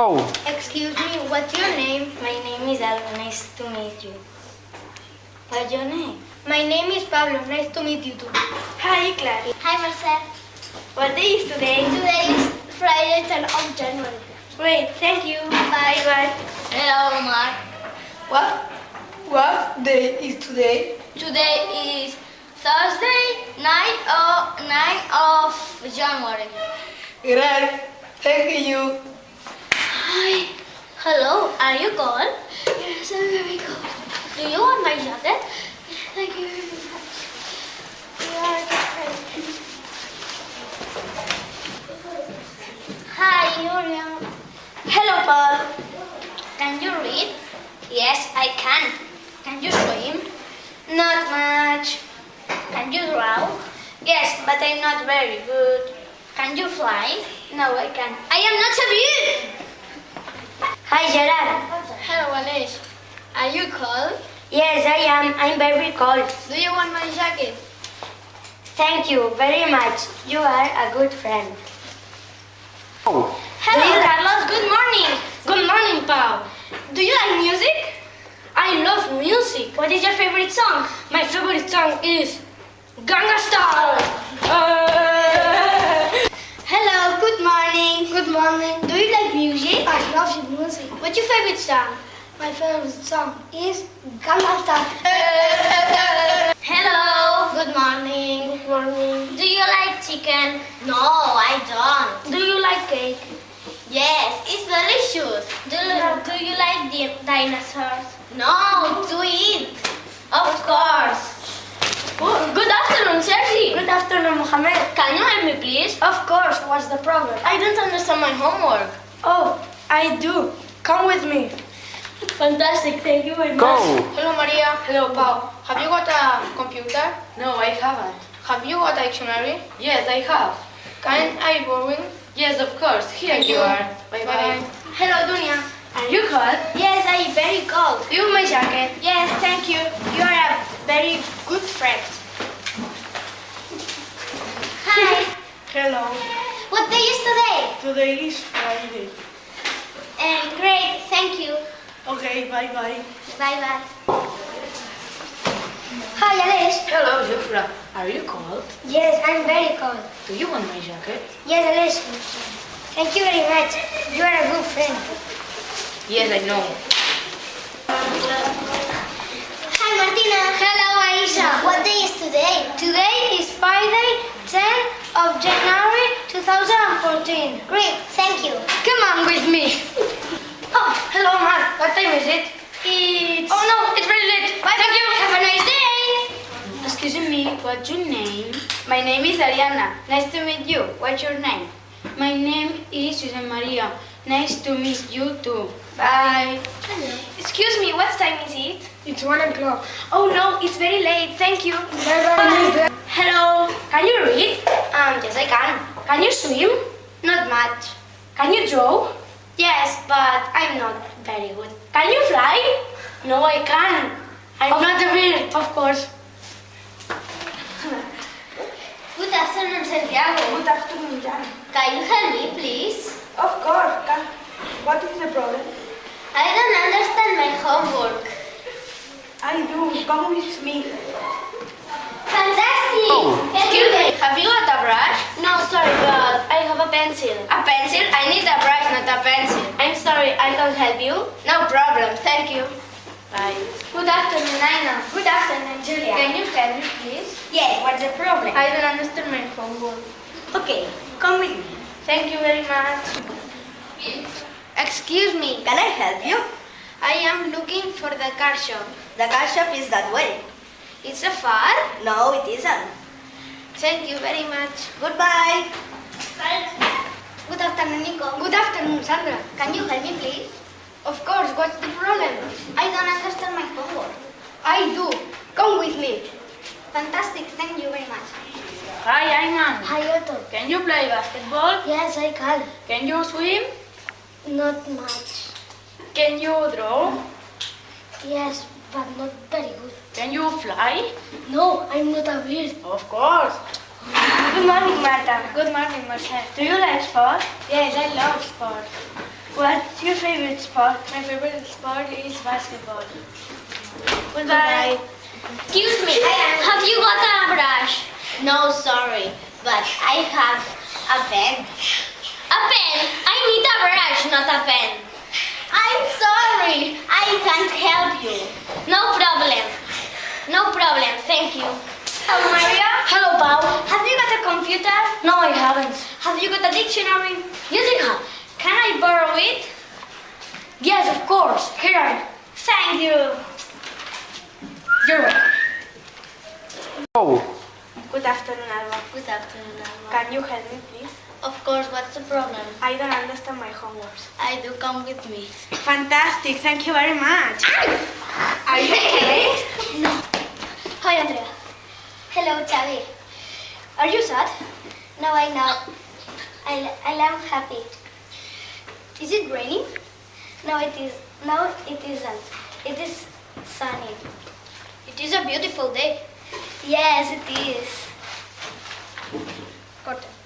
Go. Excuse me, what's your name? My name is Alba. Nice to meet you. What's your name? My name is Pablo. Nice to meet you too. Hi, Clary. Hi, Marcel. What day is today? Today is Friday, 10 of January. Great, thank you. Bye. Bye. Hello, Mark. What? What day is today? Today is Thursday, 9 of, 9 of January. Great, thank you. Hi. Hello, are you cold? Yes, I'm very cold. Do you want my jacket? Thank you very much. You are a good. Hi, Yuria. Hello, Paul. Can you read? Yes, I can. Can you swim? Not much. Can you draw? Yes, but I'm not very good. Can you fly? No, I can't. I am not so good. Hi, Gerard. Hello, Alice. Are you cold? Yes, I am. I'm very cold. Do you want my jacket? Thank you very much. You are a good friend. Go. Hello, Do Carlos. Good morning. Good morning, Paul. Do you like music? I love music. What is your favorite song? My favorite song is Gangnam Style. Uh, Hello, good morning. Good morning. Do you like music? I love music. What's your favorite song? My favorite song is Style. Hello, good morning. Good morning. Do you like chicken? No, I don't. Do you like cake? Yes, it's delicious. Do you, do you like the dinosaurs? No, to eat. Of course. good afternoon, Sergi. Good afternoon, Mohammed. Can you help? Of course, what's the problem? I don't understand my homework. Oh, I do. Come with me. Fantastic, thank you very Go. Hello Maria. Hello Pau. Have you got a computer? No, I haven't. Have you got a dictionary? Yes, I have. Can I borrow it? Yes, of course. Here Thank you you. are. Bye bye. Hello, Dunia. Are you cold? Yes, I am very cold. Do you want my jacket? Yes, thank you. You are a very good friend. Hi. Hello. What day is today? Today is Friday. And great, thank you. Okay, bye bye. Bye bye. Hi, Alice. Hello, Jufra. Are you cold? Yes, I'm very cold. Do you want my jacket? Yes, Alice. Thank you very much. You are a good friend. Yes, I know. Hi, Martina. Hello, Aisha. What day is today? Today is Friday, 10 of January 2014. Great, thank you. Come on with me. Oh, hello, Mark. What time is it? It's... Oh no, it's very late. Bye, Thank you. Have a nice day. Excuse me, what's your name? My name is Ariana. Nice to meet you. What's your name? My name is Jose Maria. Nice to meet you too. Bye. Excuse me, what time is it? It's one o'clock. Oh no, it's very late. Thank you. Bye. Hello. Can you read? Um, yes, I can. Can you swim? Not much. Can you draw? Yes, but I'm not very good. Can you fly? No, I can. I'm Of- not a bird, of course. Good afternoon, Santiago. Good afternoon, Jan. Can you help me, please? Of course. Can... What is the problem? I don't understand my homework. I do. Come with me. Fantastic! Oh. Thank you. Have you got a brush? No, sorry, but I have a pencil. A pencil? I need a brush, not a pencil. I'm sorry, I can't help you. No problem, thank you. Bye. Good afternoon, Aina. Good afternoon, Julia. Can you help me, please? Yes, what's the problem? I don't understand my homework. Okay, come with me. Thank you very much. Excuse me. Can I help you? I am looking for the car shop. The car shop is that way. It's a far? No, it isn't. Thank you very much. Goodbye. Good afternoon, Nico. Good afternoon, Sandra. Can you help me, please? Of course, what's the problem? I don't understand my homework. I do. Come with me. Fantastic, thank you very much. Hi, Ayman. Hi, Otto. Can you play basketball? Yes, I can. Can you swim? Not much. Can you draw? Yes, but not very good. Can you fly? No, I'm not a bird. Of course. Good morning, Marta. Good morning, Marcel. Do you like sport? Yes, I love sport. What's your favorite sport? My favorite sport is basketball. Goodbye. Excuse me, have you got a brush? No, sorry, but I have a pen. A pen? I need a brush, not a pen. I'm sorry, I can't help you. No problem. No problem, thank you. Oh Hello, Maria. Hello, Pau. Have you got a computer? No, I haven't. Have you got a dictionary? Yes, I have. Can I borrow it? Yes, of course. Here I am. Thank you. You're welcome. Oh, Good afternoon, Alba. Good afternoon, Alma. Can you help me, please? Of course, what's the problem? I don't understand my homework. I do come with me. Fantastic. Thank you very much. Ah! Are you okay? Hi, Andrea. Hello, Xavi. Are you sad? No, I know. I, I am happy. Is it raining? No, it is. No, it isn't. It is sunny. It is a beautiful day. Yes, it is. Corta.